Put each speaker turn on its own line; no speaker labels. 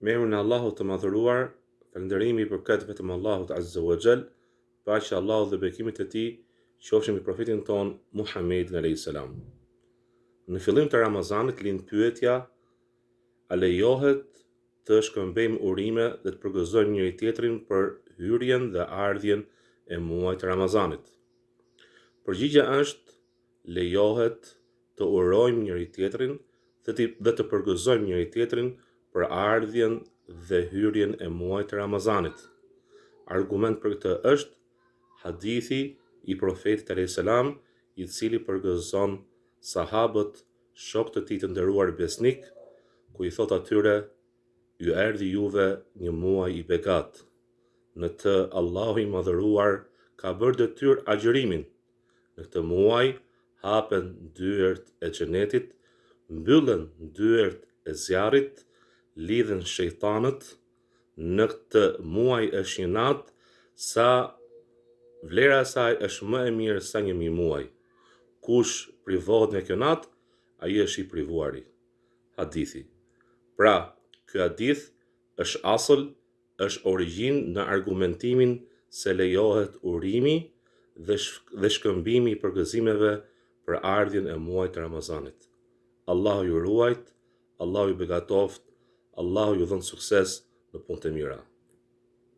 Me emrin e Allahut të Madhëruar, Falënderimi i përket vetëm Allahut Azze ua Xhell, Paqja e Allahut dhe Bekimet e Tij qofshin mbi Profetin tonë Muhammedin Alejhi Selam. Në fillim të Ramazanit lind pyetja, A lejohet të shkëmbejmë urime dhe të përgëzojmë njëri-tjetrin për hyrjen dhe ardhjen e muajit të Ramazanit? Përgjigja është lejohet të urojmë njëri-tjetrin dhe të përgëzojmë njëri-tjetrin për ardhjen dhe hyrjen e muajit të Ramazanit. Argument për këtë është hadithi i Profetit alejhi selam, i cili përgëzon sahabët, shokët e tij të nderuar besnikë, ku i thotë atyre, Ju erdhi juve një muaj i begatë. Në të Allahu i Madhëruar ka bërë detyrë agjërimin. Në këtë muaj hapen dyert e xhenetit, mbyllen dyert e zjarrit, lidhen shejtanët, në këtë muaj është një natë sa vlera e saj është më e mirë sa një mijë muaj. Kush privohet nga kjo natë, ai është i privuari. Hadithi. Pra, ky hadith është asl është origjinë në argumentimin se lejohet urimi dhe shkëmbimi i përgëzimeve për ardhjen e muajit të Ramazanit. Allahu ju ruajtë, Allahu ju begatoftë, Allahu ju dhëntë sukses në punët e mira.